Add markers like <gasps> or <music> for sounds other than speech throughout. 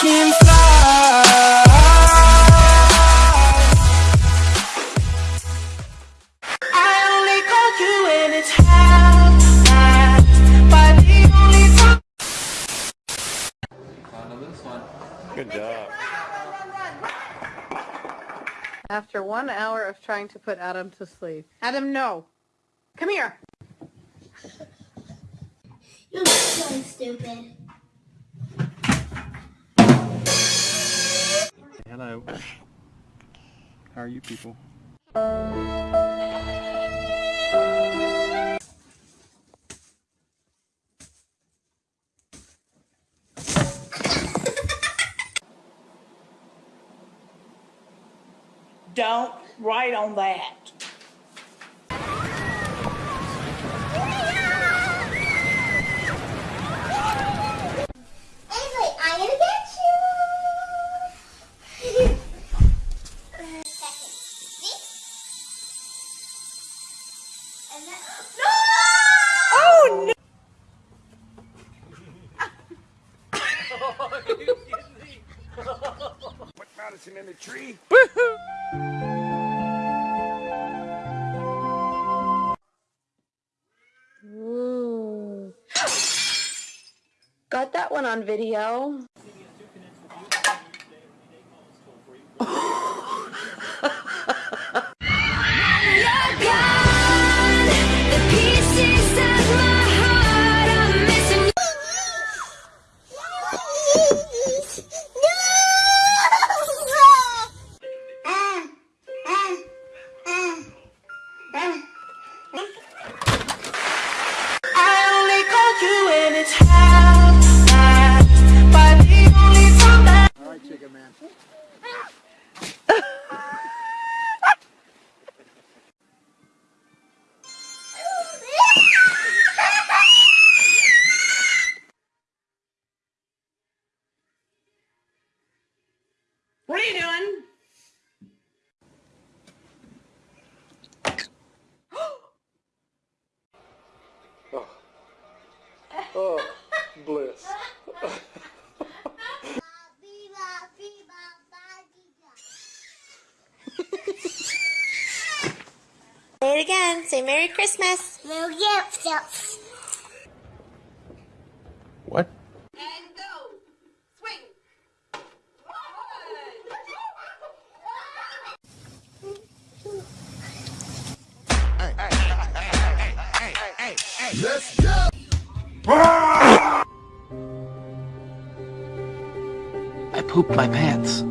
can fly. I only call you when it's half past, but the only time. Good job. After one hour of trying to put Adam to sleep. Adam, no. Come here. You're so stupid. Hello. How are you people? Don't write on that. Ainsley, I'm gonna get you. See? And then, no! Oh no! Put Madison in the <gasps> Got that one on video. Oh. oh, bliss. Say it again. Say Merry Christmas. Little gifts. I pooped my pants.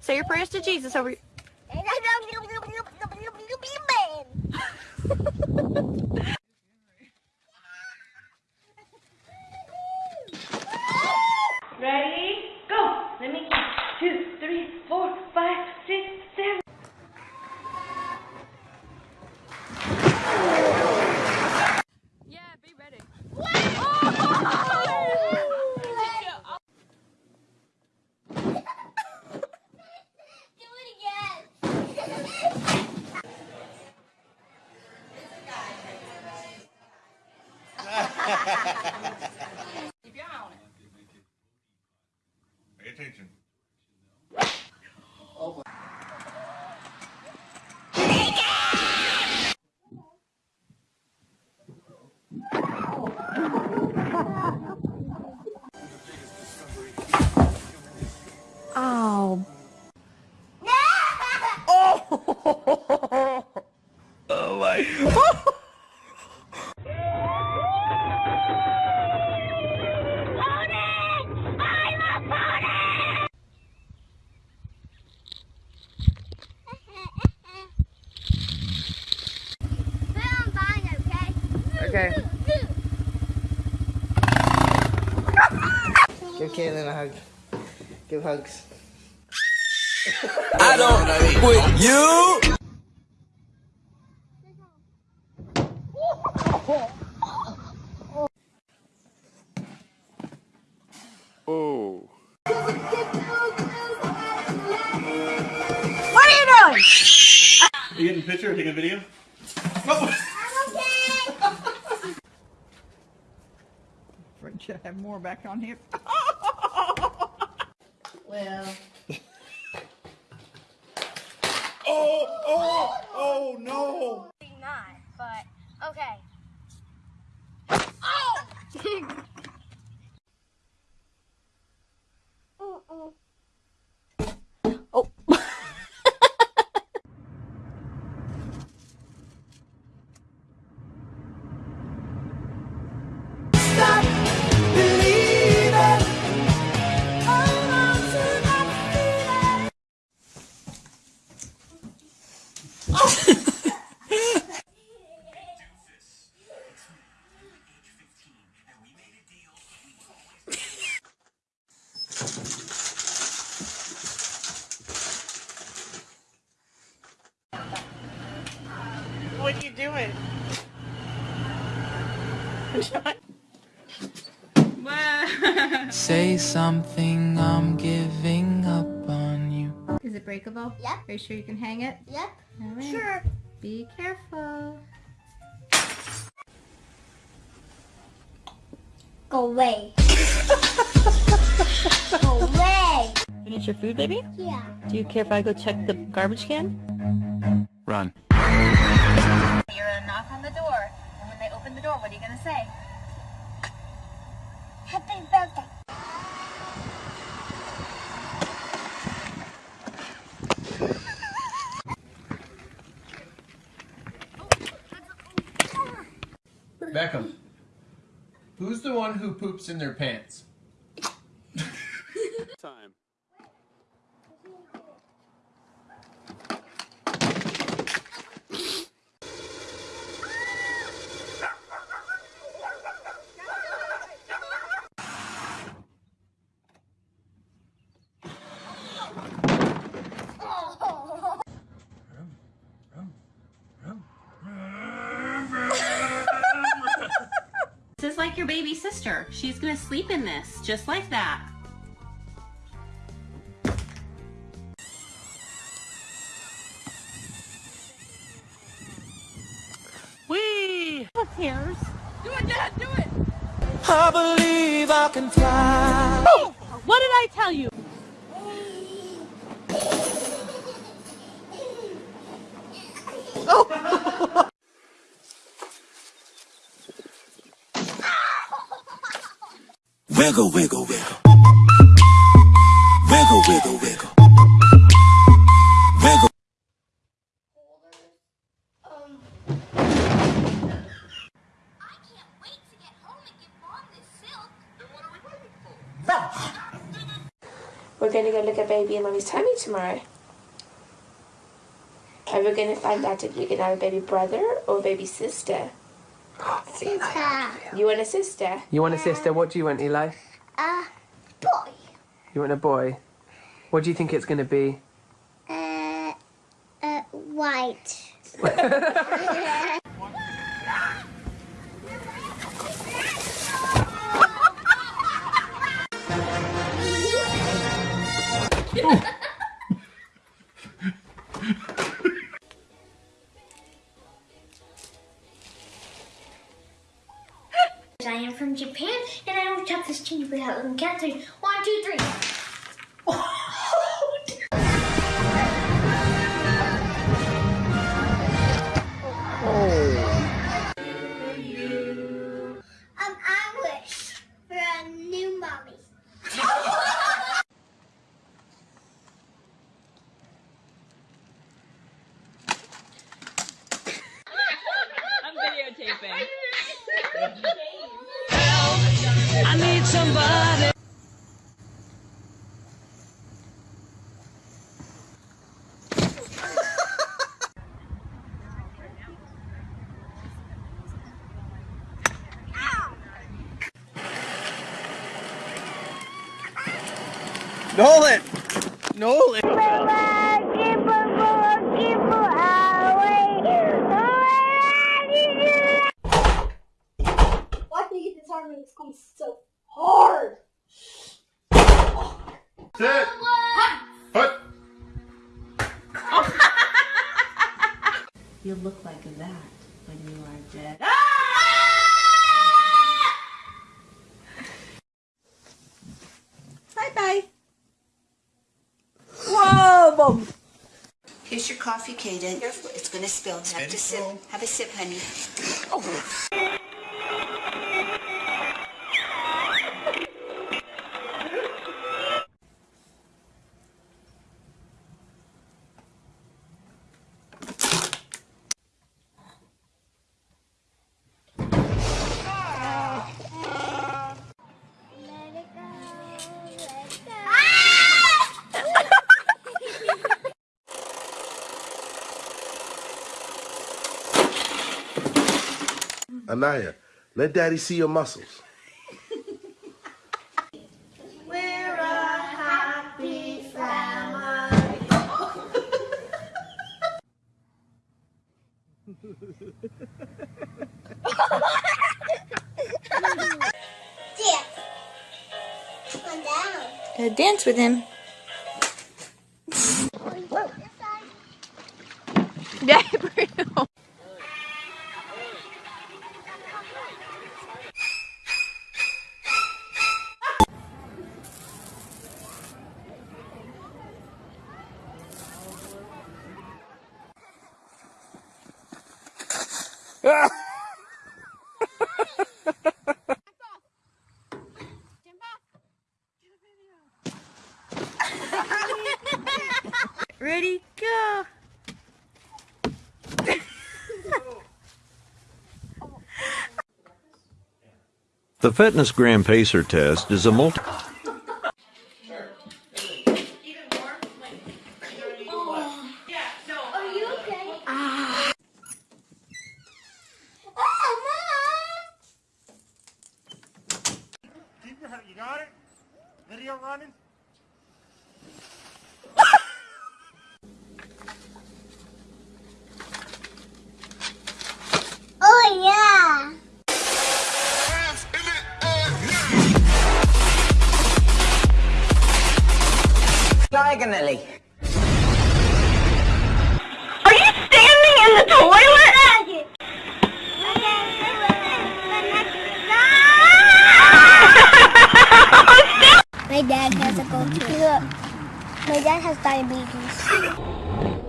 Say your prayers to Jesus over. Ready? Go. Let me count. Two, three, four, five, six, seven. Yeah, be ready. Do it again. Pay attention. Oh. Oh my. I'm fine, okay? Okay. Give Caitlin a hug. Give hugs. I don't with you. Oh. What are you doing? Are you getting a picture or taking a video? Should <laughs> have more back on here. <laughs> Well, <laughs> Oh, oh, oh no! Not, but okay. Oh! Say something, I'm giving up on you. is it breakable? Yep. Are you sure you can hang it? Yep. All right. Sure. Be careful. Go away. <laughs> Go away. Finish your food, baby? Yeah. Do you care if I go check the garbage can? Run. You're gonna knock on the door, and when they open the door, what are you gonna say? Happy birthday. Beckham. Who's the one who poops in their pants? Time. Your baby sister. She's gonna sleep in this, just like that. Whee! Who cares? I believe I can fly. What did I tell you? Wiggle, wiggle, wiggle. Wiggle, wiggle, wiggle. We're gonna go look at baby and mommy's tummy tomorrow. And we're gonna find out if you can have a baby brother or baby sister. Sister. You want a sister? You want a sister? What do you want, Eli? Uh, boy. You want a boy? What do you think it's going to be? Uh, uh, white. <laughs> I am from Japan, and I don't touch this chini without looking count three. One, two, three. Nolan! Nolan! Why do you get this hard when it's going so hard? Sit! Put! You look like that when you are dead. <laughs> Ah! Here's your coffee, Kaden. It's gonna spill. Have to sip. Have a sip, honey. Anaya, let daddy see your muscles. We're a happy family. Dance. Come Gotta uh, dance with him. <laughs> Yeah, Ready, go. The FitnessGram Pacer test is a multi. Oh, are you okay? Ah. Oh, Keep your, you got it? Video running? <laughs> Diagonally. Are you standing in the toilet? My dad has a go to. My dad has diabetes.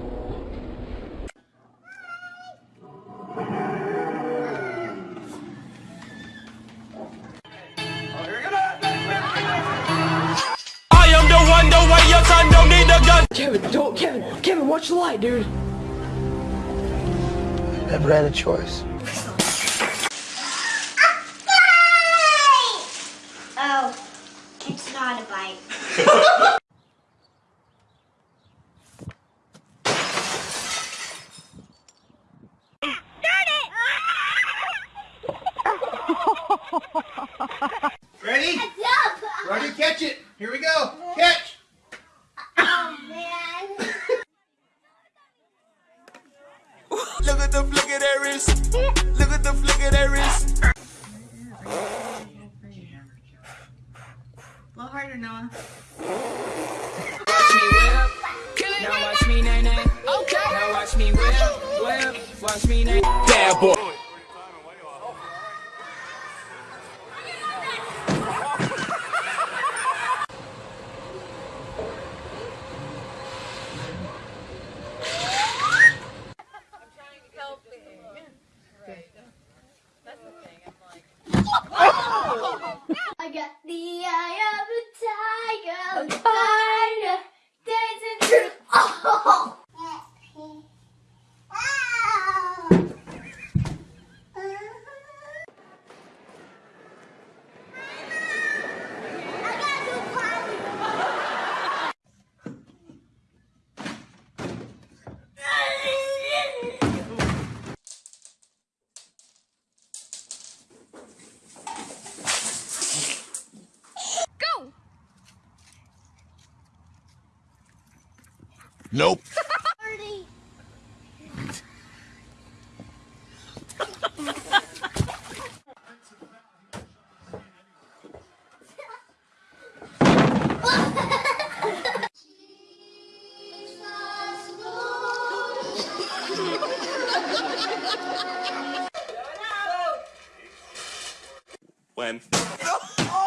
Watch the light, dude. I never had a choice. Oh, it's not a bite. <laughs> Nope. When? <laughs>